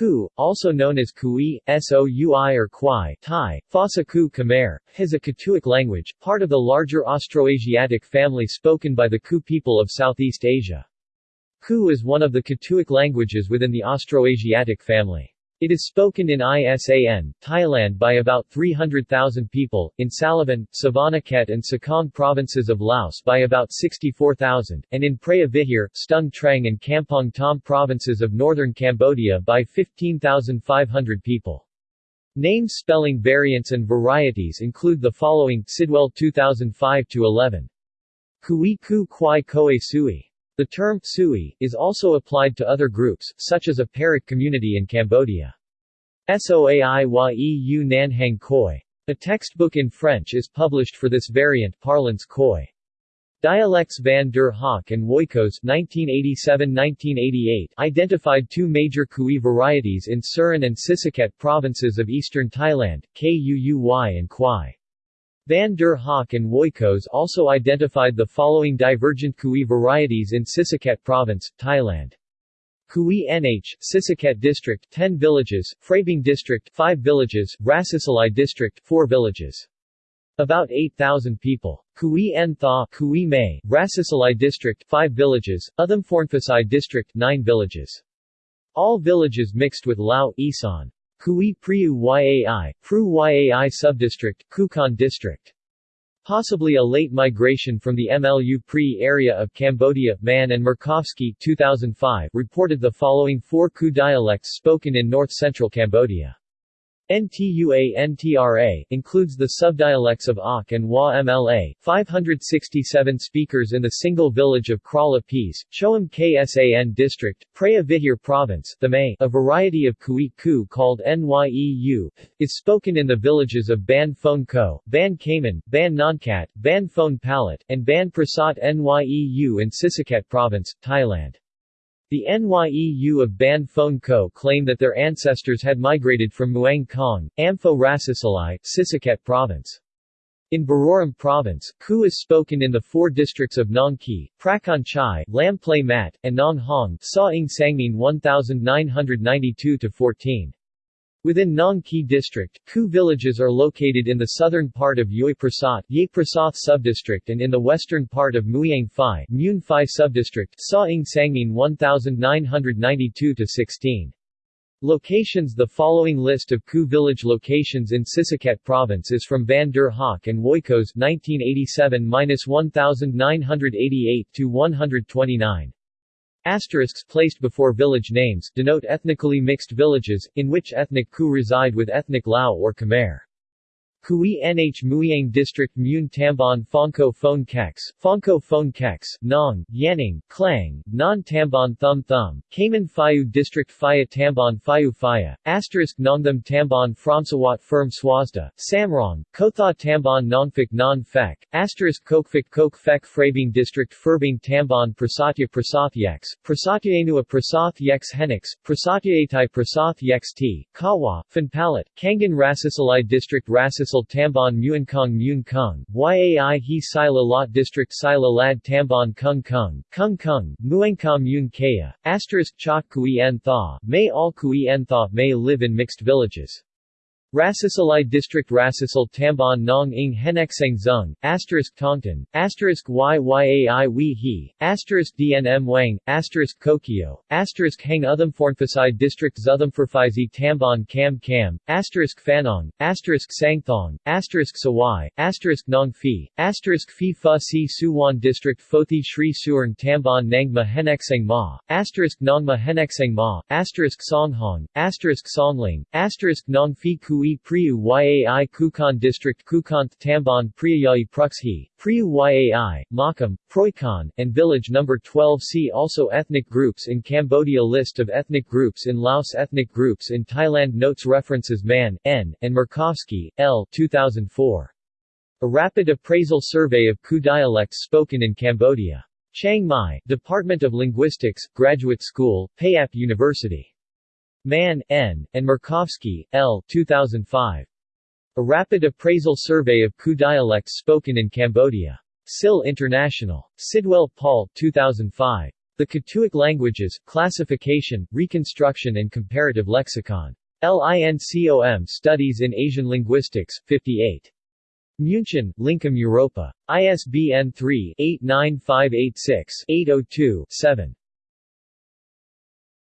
Ku, also known as Kui, Soui or Kwai Thai, Phasa Ku Khmer, is a Katuic language, part of the larger Austroasiatic family spoken by the Ku people of Southeast Asia. Ku is one of the Katuic languages within the Austroasiatic family. It is spoken in Isan, Thailand by about 300,000 people, in Salavan, Savannakhet and Sekong provinces of Laos by about 64,000, and in Preah Vihear, Stung Treng and Kampong Thom provinces of northern Cambodia by 15,500 people. Name spelling variants and varieties include the following Sidwell 2005-11. Kui Ku Kwai Koe Sui the term Sui is also applied to other groups, such as a Pearic community in Cambodia. Soaiyu Nanhang Khoi. A textbook in French is published for this variant parlance Khoi. Dialects van der Hoek and Woykos 1987-1988 identified two major Kui varieties in Surin and Sisaket provinces of eastern Thailand, Kuuy and Kwai. Van der Hoek and Woykos also identified the following divergent Kui varieties in Sisaket Province, Thailand. Kui NH, Sisaket District 10 villages, Phrabing District 5 villages, Rasisalai District 4 villages. About 8,000 people. Kui N Tha, Kui May, Rasisalai District 5 villages, Uthamphornphasai District 9 villages. All villages mixed with Lao, Isan. Kui Priu Yai, Pru Yai Subdistrict, Kukan District. Possibly a late migration from the MLU Pri area of Cambodia. Mann and Markowski 2005 reported the following four Ku dialects spoken in north-central Cambodia. NTUA-NTRA, includes the subdialects of Ak and Wa MLA, 567 speakers in the single village of Krala Peace, Choam Ksan District, Preah Vihear Province the May, a variety of Kui Ku called Nyeu, is spoken in the villages of Ban Phone Ko, Ban Kamen, Ban Nonkat, Ban Phone Palat, and Ban Prasat Nyeu in Sisaket Province, Thailand. The NYEU of Ban Phone Co claim that their ancestors had migrated from Muang Kong, Ampho Rasisalai, Sisaket Province. In Buriram Province, Ku is spoken in the four districts of Nong Ki, Prakan Chai, Lam Play Mat, and Nong Hong Sa Ing Sangmin 1992-14. Within Nong Ki district, Ku villages are located in the southern part of Yoi Prasat subdistrict and in the western part of Muyang Phai Mun Phai subdistrict Sa Ing Sangmin 1992-16. Locations The following list of Ku village locations in Sisaket province is from Van der Hoek and Woykos 1987-1988-129. Asterisks placed before village names denote ethnically mixed villages, in which ethnic Ku reside with ethnic Lao or Khmer. Kui Nh Muyang District Mun Tambon Fonko Phone Kex, Fonko Phone Kex, Nong, Yanning, Klang, Non Tambon Thum Thum, Cayman Fayu District Phaya Tambon Fayu Phaya, Asterisk Nongtham Tambon Fromsawat Firm Swazda, Samrong, Kotha Tambon Nongfik Non Fek, Asterisk Kokfik Kok Fek Phrabing District Furbing Tambon Prasatya Prasath Yex, Prasatyaenua Prasath Yex Henix, Prasatyaetai Prasath Yex T, Kawa, Fanpalat, Kangan Rasisalai District Rasis Council Tambon Muankong Mun Kung, Yai He Sila Lot District Sila Lad Tambon Kung Kung, Kung Kung, Muangka Mun Kaya, Asterisk Chok Kui En Tha, May all Kui En Tha may live in mixed villages. Rasisalai District Rasisal Tambon Nong Ing Henexeng Zung, Asterisk Tongton, Asterisk Yyai Wei He, Asterisk DNM Wang, Asterisk Kokio, Asterisk Hang Uthamphornphasai District Zuthamphorphisi Tambon Kam Kam, Asterisk Fanong, Asterisk Sangthong, Asterisk Sawai, Asterisk Nong Phi, Asterisk Phi Fa Si Suwan District Fothi Shri Suern Tambon Nangma Henexeng Ma, Asterisk Nongma Henexeng Ma, Asterisk Songhong, Asterisk Songling, Asterisk Nong Phi Ku Kui Priu Yai Kukan District Kukanth Tambon Priyayai Pruxhi, Priu Yai, Makam, Proikon, and Village No. 12 See also Ethnic groups in Cambodia List of ethnic groups in Laos Ethnic groups in Thailand Notes References Mann, N., and Markowski, L. 2004. A rapid appraisal survey of Ku dialects spoken in Cambodia. Chiang Mai, Department of Linguistics, Graduate School, Payap University. Mann, N., and Markowski, L. 2005. A Rapid Appraisal Survey of Ku Dialects Spoken in Cambodia. SIL International. Sidwell Paul, 2005. The Katuic Languages, Classification, Reconstruction and Comparative Lexicon. LINCOM Studies in Asian Linguistics, 58. München, Lincom Europa. ISBN 3-89586-802-7.